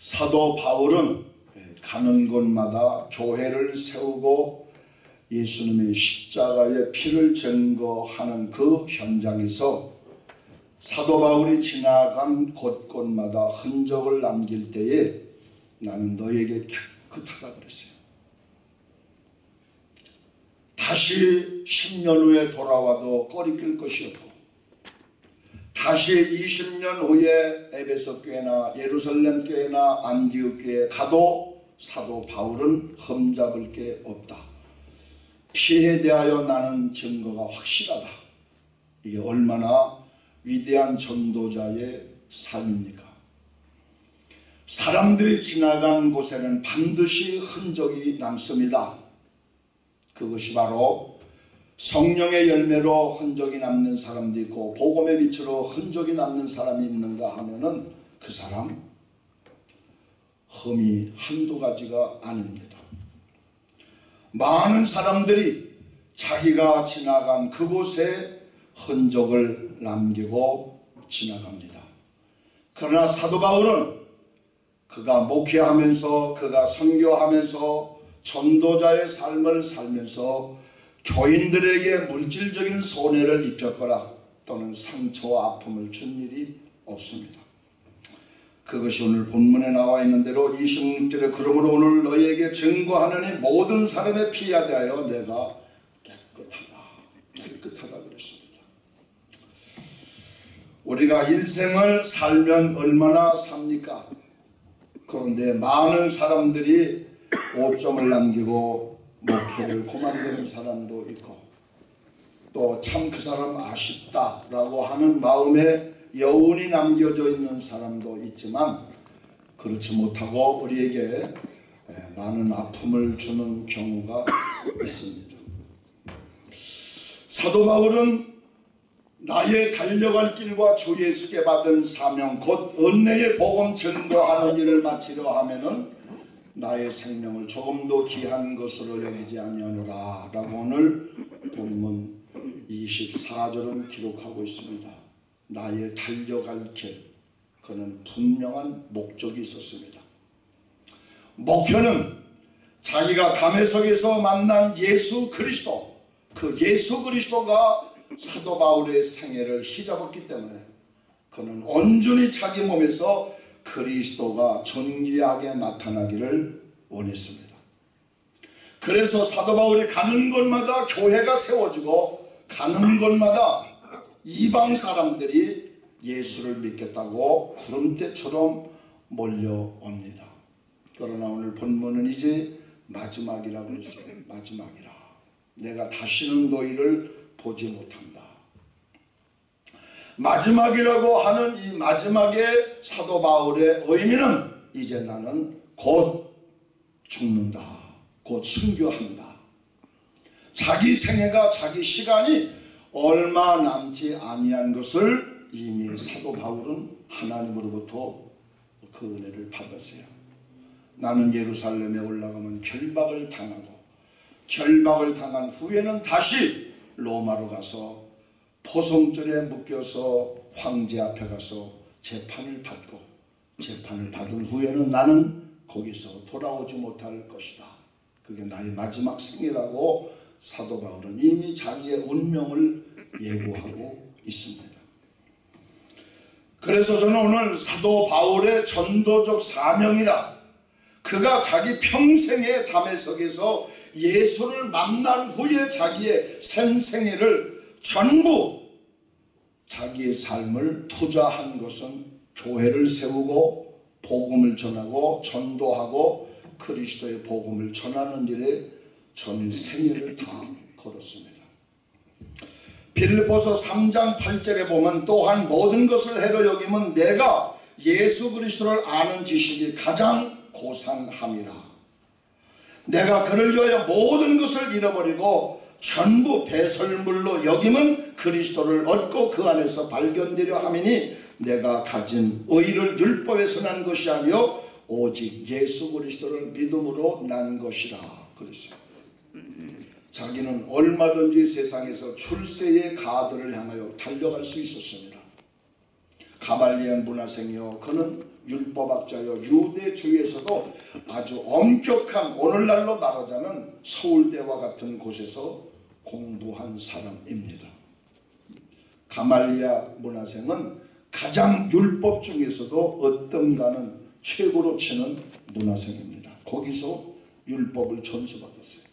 사도 바울은 가는 곳마다 교회를 세우고 예수님의 십자가의 피를 증거하는 그 현장에서 사도 바울이 지나간 곳곳마다 흔적을 남길 때에 나는 너에게 깨끗하다 그랬어요. 다시 10년 후에 돌아와도 꺼리낄 것이 없고 다시 20년 후에 에베소 교회나 예루살렘 교회나 안디옥 교회에 가도 사도 바울은 흠잡을 게 없다. 피에 대하여 나는 증거가 확실하다. 이게 얼마나 위대한 전도자의 삶입니까? 사람들이 지나간 곳에는 반드시 흔적이 남습니다. 그것이 바로 성령의 열매로 흔적이 남는 사람도 있고 복음의 빛으로 흔적이 남는 사람이 있는가 하면은 그 사람 흠이 한두 가지가 아닙니다. 많은 사람들이 자기가 지나간 그곳에 흔적을 남기고 지나갑니다. 그러나 사도 바울은 그가 목회하면서 그가 선교하면서 전도자의 삶을 살면서 교인들에게 물질적인 손해를 입혔거나 또는 상처와 아픔을 준 일이 없습니다. 그것이 오늘 본문에 나와 있는 대로 26절에 그러므로 오늘 너희에게 증거하느니 모든 사람의 피에 대하여 내가 깨끗하다 깨끗하다 그랬습니다. 우리가 인생을 살면 얼마나 삽니까? 그런데 많은 사람들이 오점을 남기고 목회를 그만두는 사람도 있고 또 참 그 사람 아쉽다라고 하는 마음에 여운이 남겨져 있는 사람도 있지만 그렇지 못하고 우리에게 많은 아픔을 주는 경우가 있습니다. 사도 바울은 나의 달려갈 길과 주 예수께 받은 사명 곧 은혜의 복음 전도하는 일을 마치려 하면은 나의 생명을 조금도 귀한 것으로 여기지 아니하노라 라고 오늘 본문 24절은 기록하고 있습니다. 나의 달려갈 길 그는 분명한 목적이 있었습니다. 목표는 자기가 담에석에서 만난 예수 그리스도 그 예수 그리스도가 사도 바울의 생애를 휘잡았기 때문에 그는 온전히 자기 몸에서 그리스도가 존귀하게 나타나기를 원했습니다. 그래서 사도 바울이 가는 곳마다 교회가 세워지고 가는 곳마다 이방 사람들이 예수를 믿겠다고 구름대처럼 몰려옵니다. 그러나 오늘 본문은 이제 마지막이라고 했어요. 마지막이라. 내가 다시는 너희를 보지 못한다. 마지막이라고 하는 이 마지막의 사도 바울의 의미는 이제 나는 곧 죽는다. 곧 순교한다. 자기 생애가 자기 시간이 얼마 남지 아니한 것을 이미 사도 바울은 하나님으로부터 그 은혜를 받았어요. 나는 예루살렘에 올라가면 결박을 당하고 결박을 당한 후에는 다시 로마로 가서 포송줄에 묶여서 황제 앞에 가서 재판을 받고 재판을 받은 후에는 나는 거기서 돌아오지 못할 것이다. 그게 나의 마지막 생이라고 사도 바울은 이미 자기의 운명을 예고하고 있습니다. 그래서 저는 오늘 사도 바울의 전도적 사명이라 그가 자기 평생의 담에석에서 예수를 만난 후에 자기의 생생애를 전부 자기의 삶을 투자한 것은 교회를 세우고 복음을 전하고 전도하고 그리스도의 복음을 전하는 일에 전 생애를 다 걸었습니다. 빌리포서 3장 8절에 보면 또한 모든 것을 해로 여기면 내가 예수 그리스도를 아는 지식이 가장 고상함이라. 내가 그를 위하여 모든 것을 잃어버리고 전부 배설물로 여김은 그리스도를 얻고 그 안에서 발견되려 함이니 내가 가진 의를 율법에서 난 것이 아니요 오직 예수 그리스도를 믿음으로 난 것이라 그랬어요. 자기는 얼마든지 세상에서 출세의 가들을 향하여 달려갈 수 있었습니다. 가발리안 문화생이요 그는 율법학자여 유대주의에서도 아주 엄격한 오늘날로 말하자면 서울대와 같은 곳에서 공부한 사람입니다. 가말리아 문화생은 가장 율법 중에서도 어떤가는 최고로 치는 문화생입니다. 거기서 율법을 전수받았어요.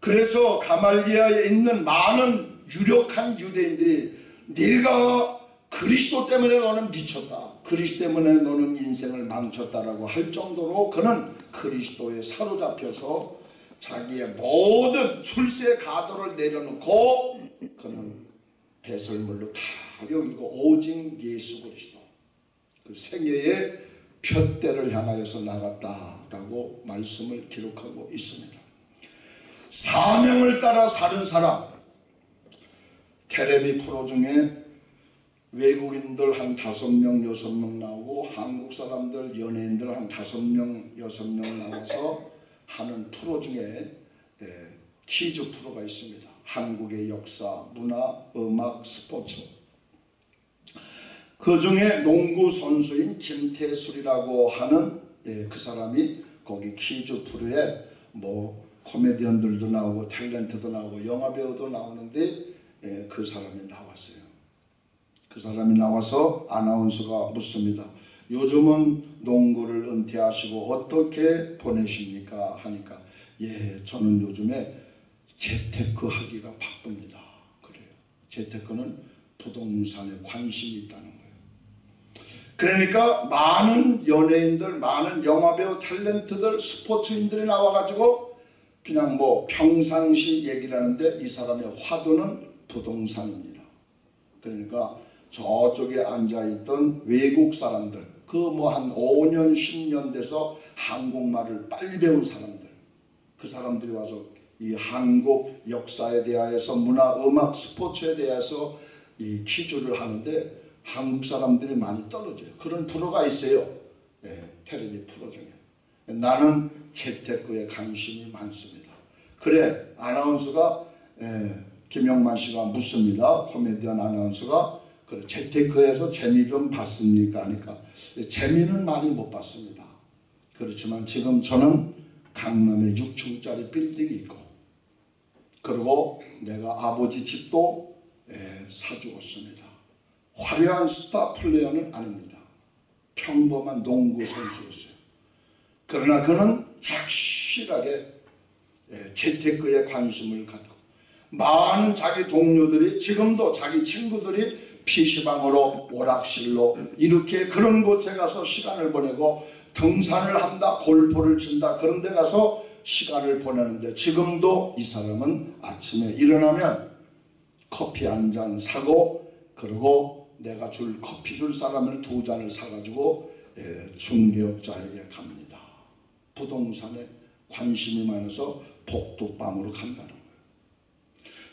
그래서 가말리아에 있는 많은 유력한 유대인들이 네가 그리스도 때문에 너는 미쳤다. 그리스도 때문에 너는 인생을 망쳤다라고 할 정도로 그는 그리스도에 사로잡혀서 자기의 모든 출세 가도를 내려놓고 그는 배설물로 다 여기고 오직 예수 그리스도 그 생애의 푯대를 향하여서 나갔다라고 말씀을 기록하고 있습니다. 사명을 따라 사는 사람 테레비 프로 중에 외국인들 한 다섯 명 여섯 명 나오고 한국 사람들 연예인들 한 다섯 명 여섯 명 나와서 하는 프로 중에 예, 퀴즈 프로가 있습니다. 한국의 역사, 문화, 음악, 스포츠. 그 중에 농구 선수인 김태술이라고 하는 예, 그 사람이 거기 퀴즈 프로에 뭐 코미디언들도 나오고 탤런트도 나오고 영화 배우도 나오는데 예, 그 사람이 나왔어요. 그 사람이 나와서 아나운서가 묻습니다. 요즘은 농구를 은퇴하시고 어떻게 보내십니까? 하니까 예, 저는 요즘에 재테크 하기가 바쁩니다. 그래요. 재테크는 부동산에 관심이 있다는 거예요. 그러니까 많은 연예인들, 많은 영화배우, 탤런트들, 스포츠인들이 나와가지고 그냥 뭐 평상시 얘기를 하는데 이 사람의 화두는 부동산입니다. 그러니까 저쪽에 앉아있던 외국 사람들, 그 뭐 한 5년, 10년 돼서 한국말을 빨리 배운 사람들, 그 사람들이 와서 이 한국 역사에 대하여서 문화, 음악, 스포츠에 대해서 이 퀴즈를 하는데 한국 사람들이 많이 떨어져요. 그런 프로가 있어요. 예, 텔레비 프로 중에. 나는 재테크에 관심이 많습니다. 그래 아나운서가 예, 김영만 씨가 묻습니다. 코미디언 아나운서가 그래 재테크에서 재미 좀 봤습니까? 하니까 예, 재미는 많이 못 봤습니다. 그렇지만 지금 저는 강남에 6층짜리 빌딩이 있고 그리고 내가 아버지 집도 예, 사주었습니다. 화려한 스타 플레이어는 아닙니다. 평범한 농구 선수였어요. 그러나 그는 착실하게 예, 재테크에 관심을 갖고 많은 자기 동료들이 지금도 자기 친구들이 PC방으로 오락실로 이렇게 그런 곳에 가서 시간을 보내고 등산을 한다 골프를 친다 그런 데 가서 시간을 보내는데 지금도 이 사람은 아침에 일어나면 커피 한 잔 사고 그리고 내가 줄 커피 줄 사람을 두 잔을 사가지고 예, 중개업자에게 갑니다. 부동산에 관심이 많아서 복도방으로 간다는.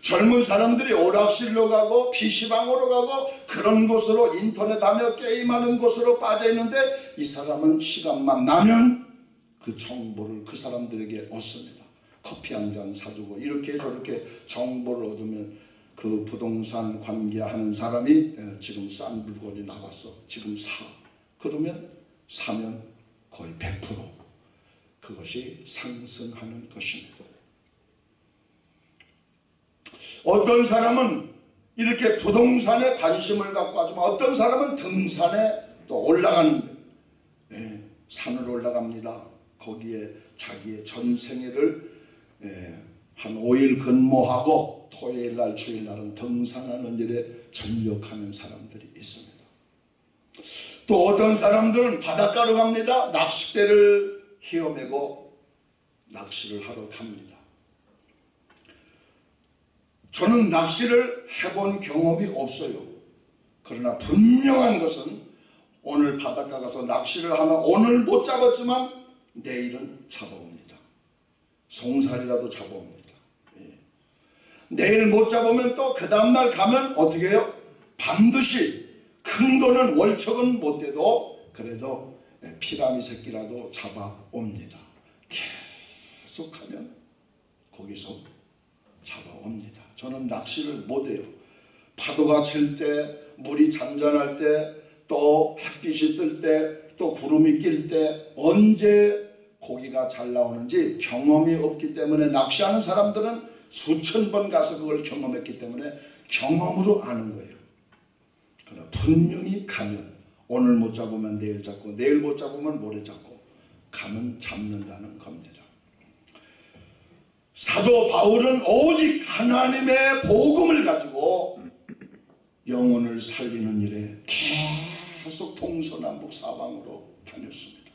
젊은 사람들이 오락실로 가고 PC방으로 가고 그런 곳으로 인터넷 하며 게임하는 곳으로 빠져 있는데 이 사람은 시간만 나면 그 정보를 그 사람들에게 얻습니다. 커피 한 잔 사주고 이렇게 저렇게 정보를 얻으면 그 부동산 관계하는 사람이 지금 싼 물건이 나왔어. 지금 사. 그러면 사면 거의 100% 그것이 상승하는 것입니다. 어떤 사람은 이렇게 부동산에 관심을 갖고 하지만 어떤 사람은 등산에 또 올라가는 네, 산을 올라갑니다. 거기에 자기의 전생애를 네, 한 5일 근무하고 토요일 날 주일 날은 등산하는 일에 전력하는 사람들이 있습니다. 또 어떤 사람들은 바닷가로 갑니다. 낚싯대를 휘어매고 낚시를 하러 갑니다. 저는 낚시를 해본 경험이 없어요. 그러나 분명한 것은 오늘 바닷가 가서 낚시를 하면 오늘 못 잡았지만 내일은 잡아옵니다. 송살이라도 잡아옵니다. 예. 내일 못 잡으면 또 그 다음날 가면 어떻게 해요? 반드시 큰 거는 월척은 못 돼도 그래도 피라미 새끼라도 잡아옵니다. 계속하면 거기서 잡아옵니다. 저는 낚시를 못해요. 파도가 칠 때, 물이 잔잔할 때, 또 햇빛이 뜰 때 또 구름이 낄 때 언제 고기가 잘 나오는지 경험이 없기 때문에 낚시하는 사람들은 수천 번 가서 그걸 경험했기 때문에 경험으로 아는 거예요. 그러나 분명히 가면 오늘 못 잡으면 내일 잡고 내일 못 잡으면 모레 잡고 가면 잡는다는 겁니다. 사도 바울은 오직 하나님의 복음을 가지고 영혼을 살리는 일에 계속 동서남북 사방으로 다녔습니다.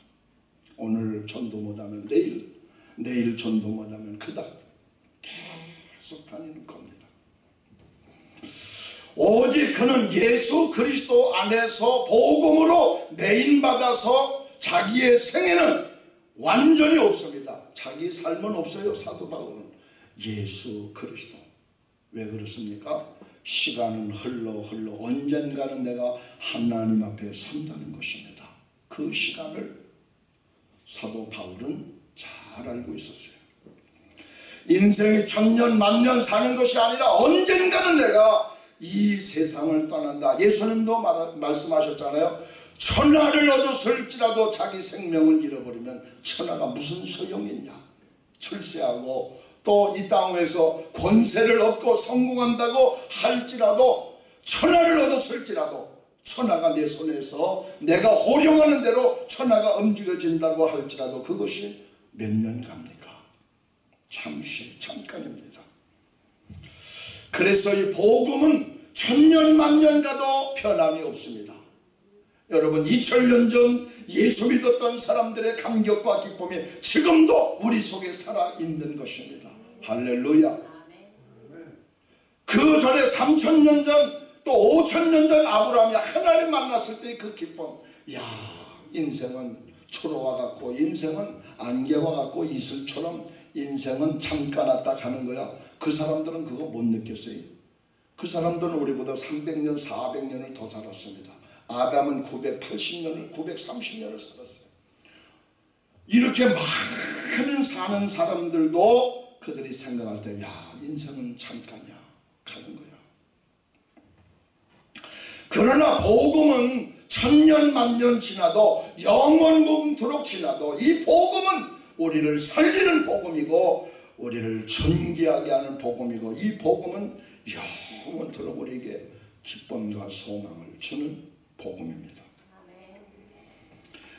오늘 전도 못하면 내일, 내일 전도 못하면 그다음 계속 다니는 겁니다. 오직 그는 예수 그리스도 안에서 복음으로 매인받아서 자기의 생애는 완전히 없습니다. 자기 삶은 없어요. 사도 바울은 예수 그리스도. 왜 그렇습니까? 시간은 흘러 흘러 언젠가는 내가 하나님 앞에 선다는 것입니다. 그 시간을 사도 바울은 잘 알고 있었어요. 인생이 천년 만년 사는 것이 아니라 언젠가는 내가 이 세상을 떠난다. 예수님도 말, 말씀하셨잖아요. 천하를 얻었을지라도 자기 생명을 잃어버리면 천하가 무슨 소용이 있냐. 출세하고 또 이 땅에서 권세를 얻고 성공한다고 할지라도 천하를 얻었을지라도 천하가 내 손에서 내가 호령하는 대로 천하가 움직여진다고 할지라도 그것이 몇 년 갑니까? 잠시 잠깐입니다. 그래서 이 복음은 천년 만년 가도 변함이 없습니다. 여러분 2000년 전 예수 믿었던 사람들의 감격과 기쁨이 지금도 우리 속에 살아있는 것입니다. 할렐루야. 그 전에 3000년 전 또 5000년 전 아브라함이 하나님 만났을 때의 그 기쁨. 야 인생은 초로와 같고 인생은 안개와 같고 이슬처럼 인생은 잠깐 왔다 가는 거야. 그 사람들은 그거 못 느꼈어요. 그 사람들은 우리보다 300년, 400년을 더 살았습니다. 아담은 980년을, 930년을 살았어요. 이렇게 많은 사는 사람들도 그들이 생각할 때, 야, 인생은 잠깐이야. 가는 거야. 그러나 복음은 천년 만년 지나도 영원금토록 지나도 이 복음은 우리를 살리는 복음이고 우리를 존귀하게 하는 복음이고 이 복음은 영원토록 우리에게 기쁨과 소망을 주는 복음입니다.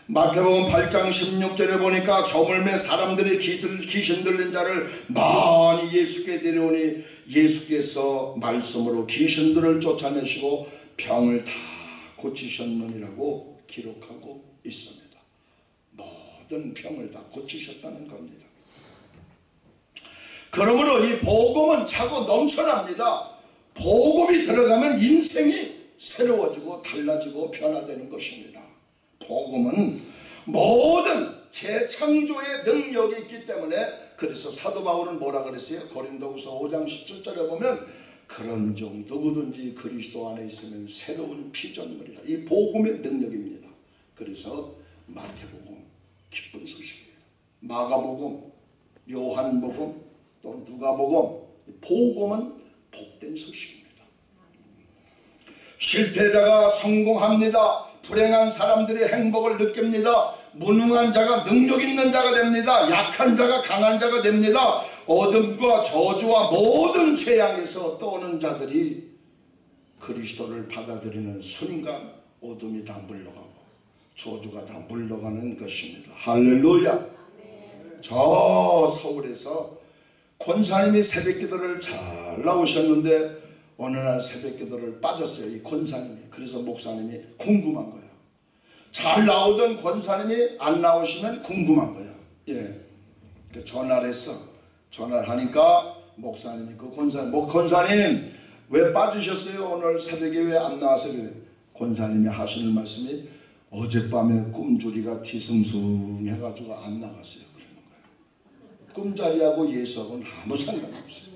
마태복음 8장 16절에 보니까 저물매 사람들이 귀신 들린 자를 많이 예수께 데려오니 예수께서 말씀으로 귀신들을 쫓아내시고 병을 다 고치셨느니라고 기록하고 있습니다. 모든 병을 다 고치셨다는 겁니다. 그러므로 이 복음은 차고 넘쳐납니다. 복음이 들어가면 인생이 새로워지고 달라지고 변화되는 것입니다. 복음은 모든 재창조의 능력이 있기 때문에 그래서 사도 바울은 뭐라 그랬어요? 고린도후서 5장 17절에 보면 그런 종 누구든지 그리스도 안에 있으면 새로운 피조물이라 이 복음의 능력입니다. 그래서 마태복음 기쁜 소식이에요. 마가복음, 요한복음, 또 누가복음 복음은 복된 소식입니다. 실패자가 성공합니다. 불행한 사람들이 행복을 느낍니다. 무능한 자가 능력 있는 자가 됩니다. 약한 자가 강한 자가 됩니다. 어둠과 저주와 모든 재앙에서 떠오는 자들이 그리스도를 받아들이는 순간 어둠이 다 물러가고 저주가 다 물러가는 것입니다. 할렐루야. 저 서울에서 권사님이 새벽기도를 잘 나오셨는데 어느 날 새벽 기도를 빠졌어요. 이 권사님이. 그래서 목사님이 궁금한 거예요. 잘 나오던 권사님이 안 나오시면 궁금한 거예요. 예. 전화를 했어. 전화를 하니까 목사님이 그 권사님, 목 권사님 왜 빠지셨어요? 오늘 새벽에 왜 안 나왔어요? 권사님이 하시는 말씀이 어젯밤에 꿈조리가 뒤숭숭 해가지고 안 나갔어요. 그러는 거예요. 꿈자리하고 예수하고는 아무 상관없어요.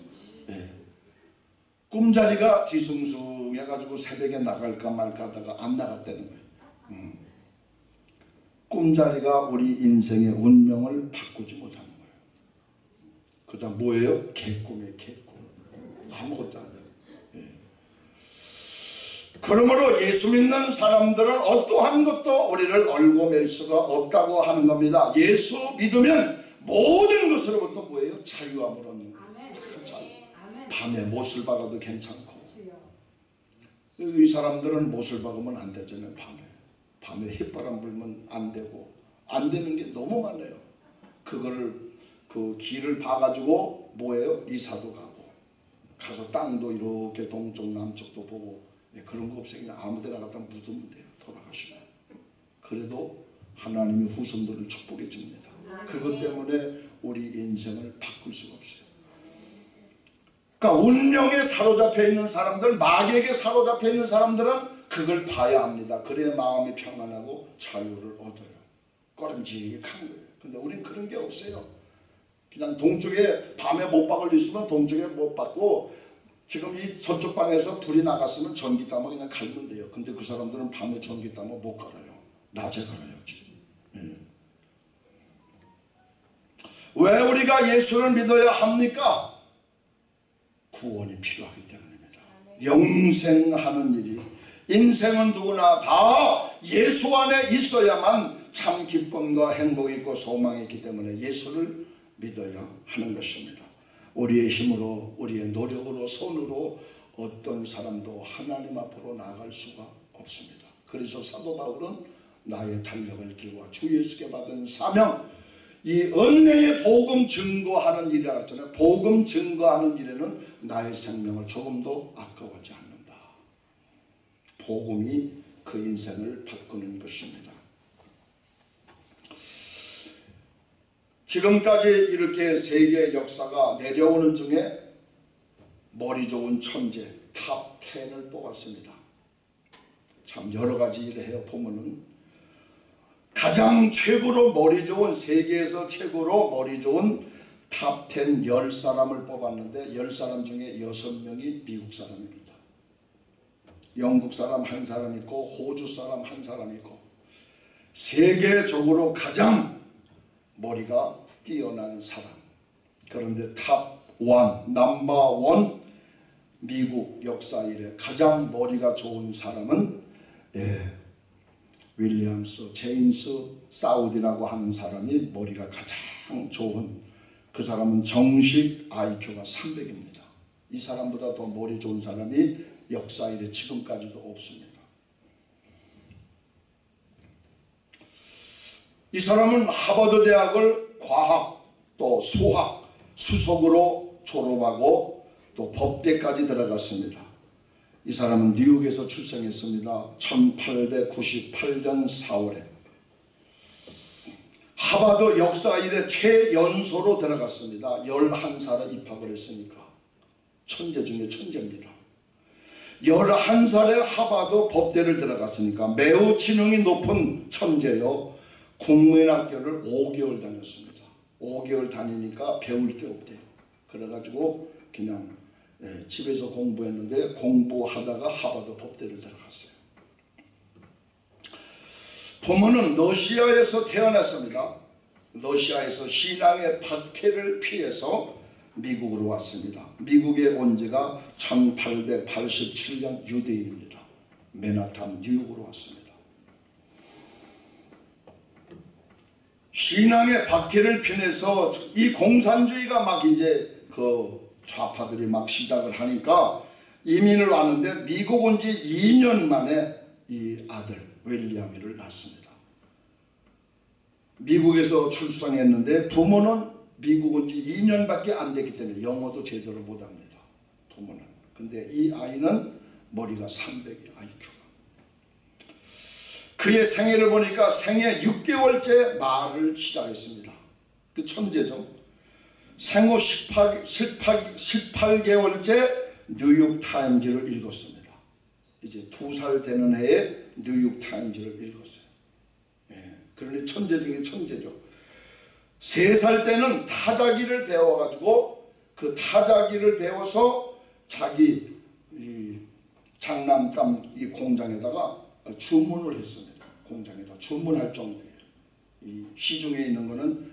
예. 꿈자리가 뒤숭숭해가지고 새벽에 나갈까 말까 하다가 안 나갔다는 거예요. 음. 꿈자리가 우리 인생의 운명을 바꾸지 못하는 거예요. 그 다음 뭐예요? 개꿈이에요, 개꿈. 아무것도 안 돼요. 예. 그러므로 예수 믿는 사람들은 어떠한 것도 우리를 얼고 맬 수가 없다고 하는 겁니다. 예수 믿으면 모든 것으로부터 뭐예요? 자유함을 얻는. 밤에 못을 박아도 괜찮고. 이 사람들은 못을 박으면 안 되잖아요. 밤에 밤에 햇바람 불면 안 되고 안 되는 게 너무 많아요. 그거를 그 길을 봐가지고 뭐예요? 이사도 가고 가서 땅도 이렇게 동쪽 남쪽도 보고 예, 그런 거 없어요. 그냥 아무 데나 갖다 묻으면 돼요. 돌아가시면 그래도 하나님이 후손들을 축복해 줍니다. 그것 때문에 우리 인생을 바꿀 수가 없어요. 그러니까 운명에 사로잡혀 있는 사람들, 마귀에게 사로잡혀 있는 사람들은 그걸 봐야 합니다. 그래야 마음이 평안하고 자유를 얻어요. 꺼름직한 거예요. 근데 우린 그런 게 없어요. 그냥 동쪽에 밤에 못 박을 있으면 동쪽에 못 박고 지금 이 저쪽 방에서 불이 나갔으면 전기 따면 그냥 갈면 돼요. 근데 그 사람들은 밤에 전기 따면 못 갈아요. 낮에 갈아야지. 예. 왜 우리가 예수를 믿어야 합니까? 구원이 필요하기 때문입니다. 영생하는 일이 인생은 누구나 다 예수 안에 있어야만 참 기쁨과 행복이 있고 소망이 있기 때문에 예수를 믿어야 하는 것입니다. 우리의 힘으로 우리의 노력으로 손으로 어떤 사람도 하나님 앞으로 나아갈 수가 없습니다. 그래서 사도 바울은 나의 달력을 길과 주 예수께 받은 사명 이 은혜의 복음 증거하는 일이라고 했잖아요. 복음 증거하는 일에는 나의 생명을 조금도 아까워하지 않는다. 복음이 그 인생을 바꾸는 것입니다. 지금까지 이렇게 세계 역사가 내려오는 중에 머리 좋은 천재 top 10을 뽑았습니다. 참 여러 가지 일을 해요. 보면은 가장 최고로 머리 좋은 세계에서 최고로 머리 좋은 top 10 10사람을 뽑았는데 10사람 중에 6명이 미국 사람입니다. 영국 사람 한 사람 있고 호주 사람 한 사람 있고 세계적으로 가장 머리가 뛰어난 사람 그런데 top 1 number 1 미국 역사 이래 가장 머리가 좋은 사람은 예, 윌리엄스 제임스 사우디라고 하는 사람이 머리가 가장 좋은 그 사람은 정식 IQ가 300입니다. 이 사람보다 더 머리 좋은 사람이 역사 이래 지금까지도 없습니다. 이 사람은 하버드 대학을 과학 또 수학 수석으로 졸업하고 또 법대까지 들어갔습니다. 이 사람은 뉴욕에서 출생했습니다. 1898년 4월에 하버드 역사 일에 최연소로 들어갔습니다. 11살에 입학을 했으니까 천재 중에 천재입니다. 11살에 하버드 법대를 들어갔으니까 매우 지능이 높은 천재요. 국민학교를 5개월 다녔습니다. 5개월 다니니까 배울 게 없대요. 그래가지고 그냥 예, 집에서 공부했는데 공부하다가 하버드 법대를 들어갔어요. 부모는 러시아에서 태어났습니다. 러시아에서 신앙의 박해를 피해서 미국으로 왔습니다. 미국에 온 지가 1887년 유대인입니다. 맨하탄 뉴욕으로 왔습니다. 신앙의 박해를 피해서 이 공산주의가 막 이제 그 좌파들이 막 시작을 하니까 이민을 왔는데 미국 온 지 2년 만에 이 아들 윌리엄이를 낳습니다. 미국에서 출생했는데 부모는 미국 온 지 2년밖에 안 됐기 때문에 영어도 제대로 못합니다. 부모는. 근데 이 아이는 머리가 300이 IQ가. 그의 생애를 보니까 생애 6개월째 말을 시작했습니다. 그 천재죠. 생후 18, 18, 18개월째 뉴욕타임즈를 읽었습니다. 이제 두 살 되는 해에 뉴욕타임즈를 읽었어요. 예, 그러니 천재 중에 천재죠. 세 살 때는 타자기를 배워가지고 그 타자기를 배워서 자기 이 장난감 이 공장에다가 주문을 했습니다. 공장에다 주문할 정도예요. 이 시중에 있는 거는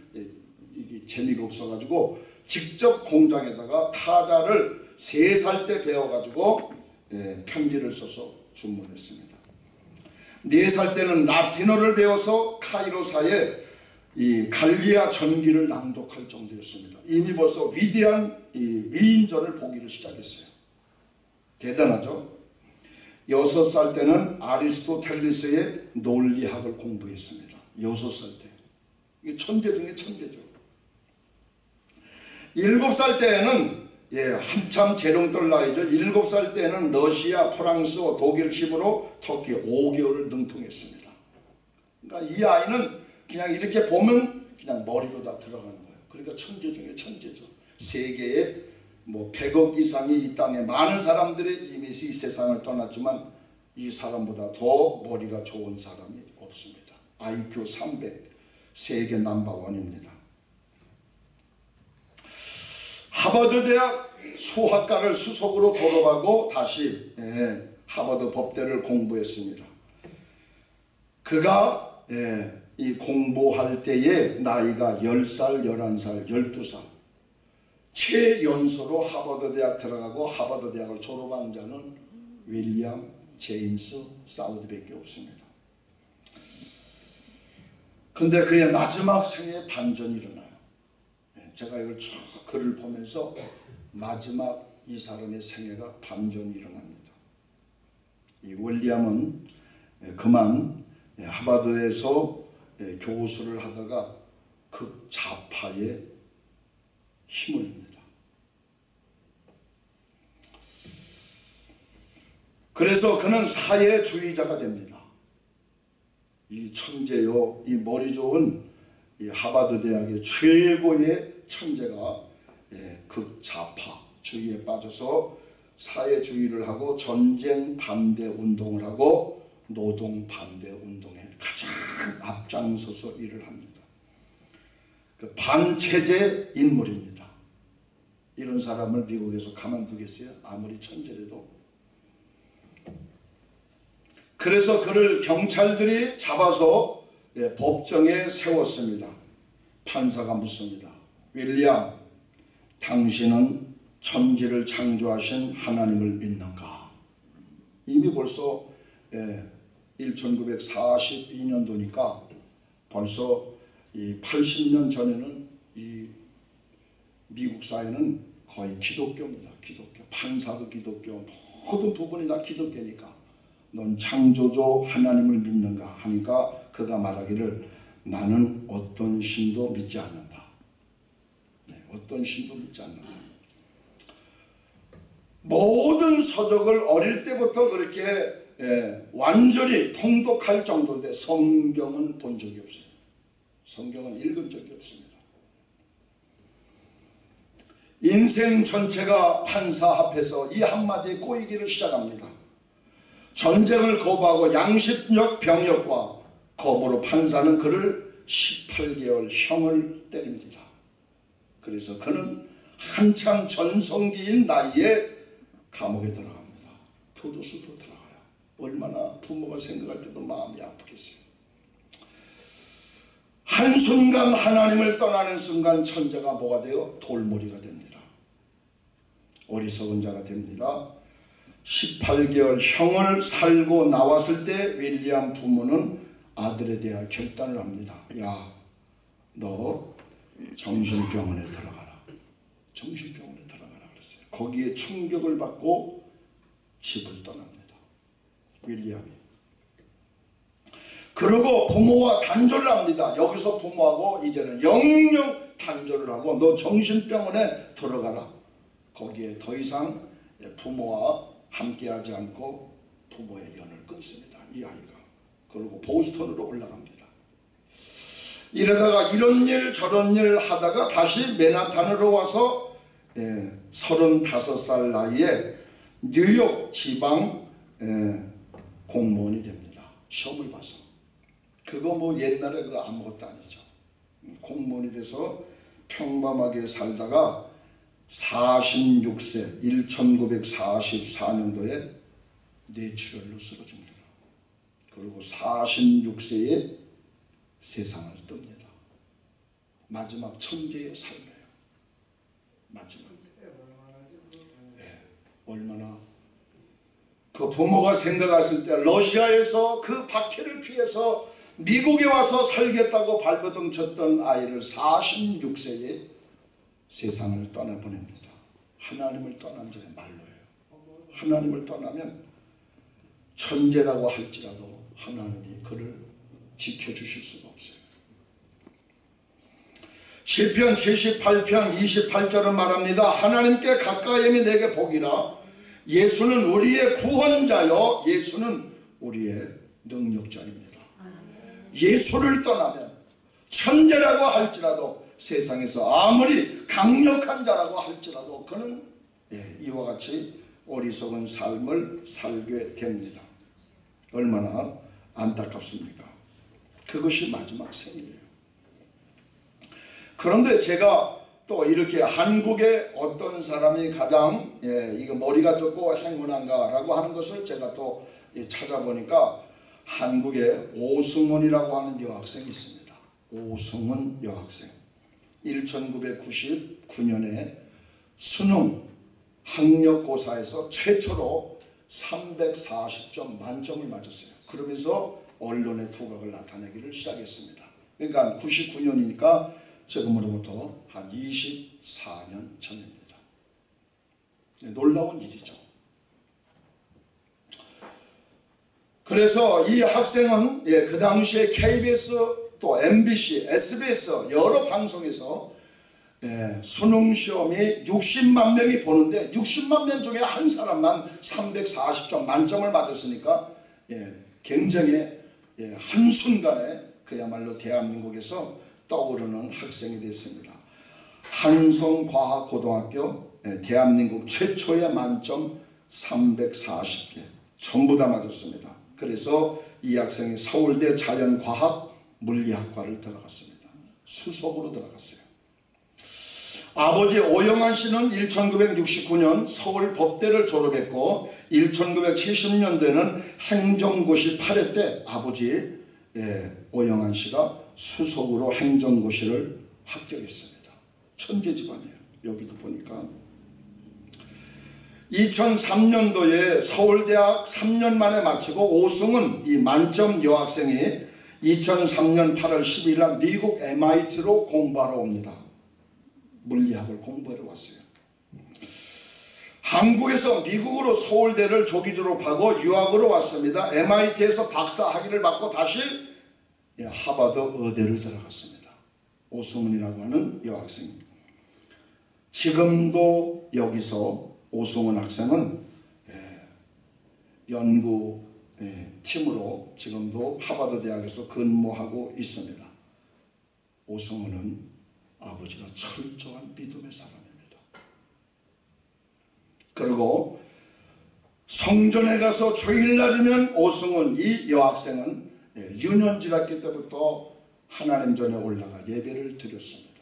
이게 재미가 없어가지고 직접 공장에다가 타자를 세 살 때 배워가지고 예, 편지를 써서 주문했습니다. 네 살 때는 라틴어를 배워서 카이로사의 이 갈리아 전기를 낭독할 정도였습니다. 이미 벌써 위대한 이 위인전을 보기를 시작했어요. 대단하죠? 여섯 살 때는 아리스토텔리스의 논리학을 공부했습니다. 여섯 살 때. 이게 천재 중에 천재죠. 일곱 살 때에는 예, 한참 재롱떨 나이죠. 일곱 살 때는 러시아, 프랑스, 독일, 히브로 터키 5개월을 능통했습니다. 그러니까 이 아이는 그냥 이렇게 보면 그냥 머리로 다 들어가는 거예요. 그러니까 천재 중에 천재죠. 세계에 뭐 100억 이상이 이 땅에 많은 사람들이 이미 이 세상을 떠났지만 이 사람보다 더 머리가 좋은 사람이 없습니다. IQ 300 세계 넘버원입니다. 하버드 대학 수학과를 수석으로 졸업하고 다시 예, 하버드 법대를 공부했습니다. 그가 예, 이 공부할 때의 나이가 10살, 11살, 12살 최연소로 하버드 대학 들어가고 하버드 대학을 졸업한 자는 윌리엄 제임스 사우드밖에 없습니다. 근데 그의 마지막 생에 반전이 일어나요. 예, 제가 이걸 쭉 글을 보면서 마지막 이 사람의 생애가 반전이 일어납니다. 이 윌리엄은 예, 그만 예, 하버드에서 예, 교수를 하다가 극좌파의 힘을 입니다. 그래서 그는 사회주의자가 됩니다. 이 천재요, 이 머리 좋은 이 하버드 대학의 최고의 천재가 예, 극좌파주의에 빠져서 사회주의를 하고 전쟁 반대 운동을 하고 노동 반대 운동에 가장 앞장서서 일을 합니다. 그 반체제 인물입니다. 이런 사람을 미국에서 가만두겠어요? 아무리 천재라도. 그래서 그를 경찰들이 잡아서 예, 법정에 세웠습니다. 판사가 묻습니다. 윌리엄, 당신은 천지를 창조하신 하나님을 믿는가? 이미 벌써 예, 1942년도니까 벌써 이 80년 전에는 이 미국 사회는 거의 기독교입니다. 기독교. 판사도 기독교. 모든 부분이 다 기독교니까. 넌 창조주 하나님을 믿는가 하니까 그가 말하기를 나는 어떤 신도 믿지 않는다. 네, 어떤 신도 믿지 않는다. 모든 서적을 어릴 때부터 그렇게 예, 완전히 통독할 정도인데 성경은 본 적이 없어요. 성경은 읽은 적이 없습니다. 인생 전체가 판사 앞에서 이 한마디에 꼬이기를 시작합니다. 전쟁을 거부하고 양심적 병력과 거부로 판사는 그를 18개월 형을 때립니다. 그래서 그는 한참 전성기인 나이에 감옥에 들어갑니다. 교도소로 들어가요. 얼마나 부모가 생각할 때도 마음이 아프겠어요. 한순간 하나님을 떠나는 순간 천재가 뭐가 돼요? 돌머리가 됩니다. 어리석은 자가 됩니다. 18개월 형을 살고 나왔을 때 윌리엄 부모는 아들에 대한 결단을 합니다. 야, 너 정신병원에 들어가라. 정신병원에 들어가라 그랬어요. 거기에 충격을 받고 집을 떠납니다. 윌리엄이. 그리고 부모와 단절을 합니다. 여기서 부모하고 이제는 영영 단절을 하고 너 정신병원에 들어가라. 거기에 더 이상 부모와 함께하지 않고 부모의 연을 끊습니다. 이 아이가. 그리고 보스턴으로 올라갑니다. 이러다가 이런 일 저런 일 하다가 다시 맨하탄으로 와서 예, 35살 나이에 뉴욕 지방 예, 공무원이 됩니다. 시험을 봐서. 그거 뭐 옛날에 그거 아무것도 아니죠. 음, 공무원이 돼서 평범하게 살다가 46세 1944년도에 뇌출혈로 쓰러집니다. 그리고 46세에 세상을 뜹니다. 마지막 천재의 삶이에요. 마지막. 네, 얼마나 그 부모가 생각했을 때 러시아에서 그 박해를 피해서 미국에 와서 살겠다고 발버둥 쳤던 아이를 46세에 세상을 떠나보냅니다. 하나님을 떠난 자의 말로예요. 하나님을 떠나면 천재라고 할지라도 하나님이 그를 지켜주실 수가 없어요. 시편 78편 28절은 말합니다. 하나님께 가까이함이 내게 복이라 예수는 우리의 구원자요 예수는 우리의 능력자입니다. 예수를 떠나면 천재라고 할지라도 세상에서 아무리 강력한 자라고 할지라도 그는 예, 이와 같이 어리석은 삶을 살게 됩니다. 얼마나 안타깝습니까? 그것이 마지막 생이에요. 그런데 제가 또 이렇게 한국의 어떤 사람이 가장 예, 이거 머리가 좋고 행운한가라고 하는 것을 제가 또 예, 찾아보니까 한국에 오승훈이라고 하는 여학생이 있습니다. 오승훈 여학생. 1999년에 수능 학력고사에서 최초로 340점 만점을 맞았어요. 그러면서 언론의 두각을 나타내기를 시작했습니다. 그러니까 99년이니까 지금으로부터 한 24년 전입니다. 네, 놀라운 일이죠. 그래서 이 학생은 예, 그 당시에 KBS 또 MBC, SBS 여러 방송에서 예, 수능 시험이 60만 명이 보는데 60만 명 중에 한 사람만 340점 만점을 맞았으니까 예, 굉장히 예, 한순간에 그야말로 대한민국에서 떠오르는 학생이 됐습니다. 한성과학고등학교 예, 대한민국 최초의 만점 340개 전부 다 맞았습니다. 그래서 이 학생이 서울대 자연과학 물리학과를 들어갔습니다. 수석으로 들어갔어요. 아버지 오영환 씨는 1969년 서울 법대를 졸업했고 1970년대는 행정고시 8회 때 아버지 예, 오영환 씨가 수석으로 행정고시를 합격했습니다. 천재 집안이에요. 여기도 보니까 2003년도에 서울대학 3년 만에 마치고 오승은 이 만점 여학생이 2003년 8월 10일 날 미국 MIT로 공부하러 옵니다. 물리학을 공부하러 왔어요. 한국에서 미국으로 서울대를 조기 졸업하고 유학으로 왔습니다. MIT에서 박사 학위를 받고 다시 예, 하버드 의대를 들어갔습니다. 오승훈이라고 하는 여학생. 지금도 여기서 오승훈 학생은 예, 연구 예, 지금도 하버드 대학에서 근무하고 있습니다. 오승훈은 아버지가 철저한 믿음의 사람입니다. 그리고 성전에 가서 주일날이면 오승훈 이 여학생은 예, 유년지학기 때부터 하나님 전에 올라가 예배를 드렸습니다.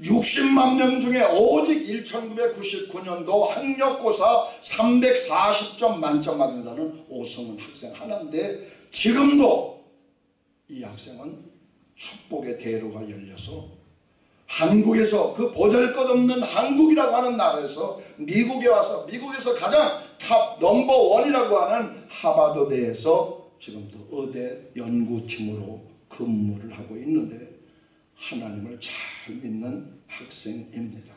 60만 명 중에 오직 1999년도 학력고사 340점 만점 받은 자는 오승훈 학생 하나인데 지금도 이 학생은 축복의 대로가 열려서 한국에서 그 보잘것없는 한국이라고 하는 나라에서 미국에 와서 미국에서 가장 top number one이라고 하는 하버드대에서 지금도 의대 연구팀으로 근무를 하고 있는데 하나님을 잘 믿는 학생입니다.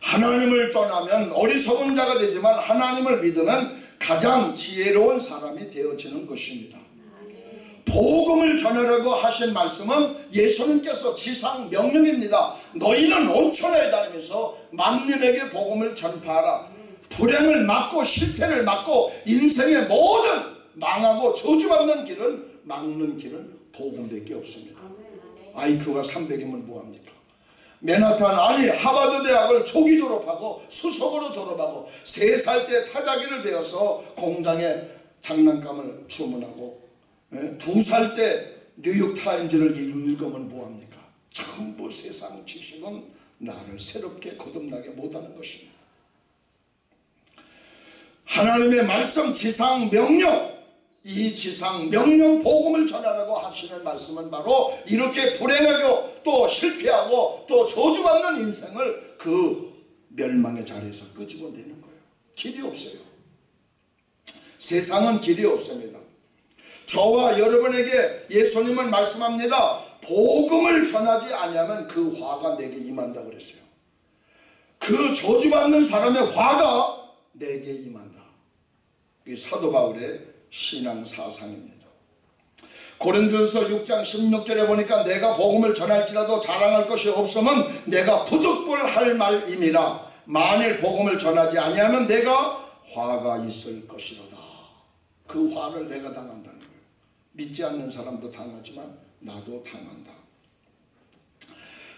하나님을 떠나면 어리석은 자가 되지만 하나님을 믿으면 가장 지혜로운 사람이 되어지는 것입니다. 복음을 전하라고 하신 말씀은 예수님께서 지상 명령입니다. 너희는 온천에 다니면서 만민에게 복음을 전파하라. 불행을 막고 실패를 막고 인생의 모든 망하고 저주받는 길은 막는 길은 복음밖에 없습니다. IQ가 300이면 뭐합니까? 맨하탄 아니 하버드 대학을 초기 졸업하고 수석으로 졸업하고 세 살 때 타자기를 배워서 공장에 장난감을 주문하고 예? 두 살 때 뉴욕타임즈를 읽으면 뭐합니까? 전부 세상 지식은 나를 새롭게 거듭나게 못하는 것입니다. 하나님의 말씀 지상 명령 이 지상 명령 복음을 전하라고 하시는 말씀은 바로 이렇게 불행하고 또 실패하고 또 저주받는 인생을 그 멸망의 자리에서 끄집어내는 거예요. 길이 없어요. 세상은 길이 없습니다. 저와 여러분에게 예수님은 말씀합니다. 복음을 전하지 않으면 그 화가 내게 임한다 그랬어요. 그 저주받는 사람의 화가 내게 임한다. 이게 사도 바울의 신앙 사상입니다. 고린도전서 6장 16절에 보니까 내가 복음을 전할지라도 자랑할 것이 없으면 내가 부득불할 말임이라 만일 복음을 전하지 아니하면 내가 화가 있을 것이로다. 그 화를 내가 거예요. 믿지 않는 사람도 당하지만 나도 당한다.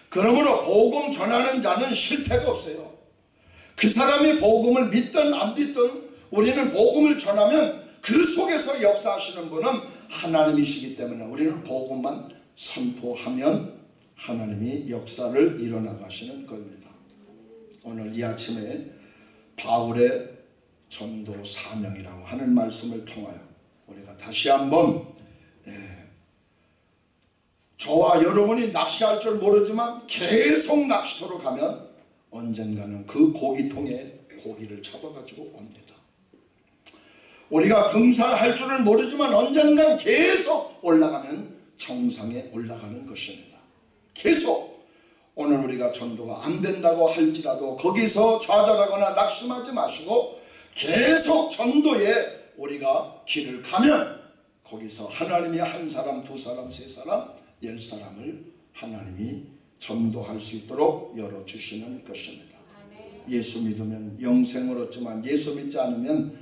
그러므로 복음 전하는 자는 실패가 없어요. 그 사람이 복음을 믿든 안 믿든 우리는 복음을 전하면 그 속에서 역사하시는 분은 하나님이시기 때문에 우리는 복음만 선포하면 하나님이 역사를 일어나가시는 겁니다. 오늘 이 아침에 바울의 전도 사명이라고 하는 말씀을 통하여 우리가 다시 한번 예, 저와 여러분이 낚시할 줄 모르지만 계속 낚시터로 가면 언젠가는 그 고기통에 고기를 잡아가지고 옵니다. 우리가 등산할 줄을 모르지만 언젠간 계속 올라가면 정상에 올라가는 것입니다. 계속 오늘 우리가 전도가 안 된다고 할지라도 거기서 좌절하거나 낙심하지 마시고 계속 전도에 우리가 길을 가면 거기서 하나님이 한 사람, 두 사람, 세 사람, 열 사람을 하나님이 전도할 수 있도록 열어주시는 것입니다. 예수 믿으면 영생을 얻지만 예수 믿지 않으면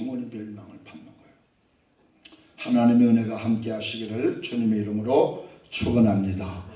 영원히 멸망을 받는 거예요. 하나님의 은혜가 함께 하시기를 주님의 이름으로 축원합니다.